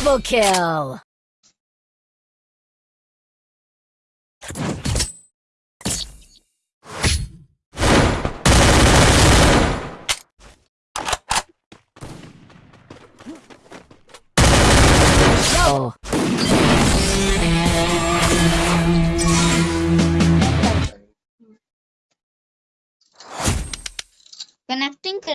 Double kill! Wow. Connecting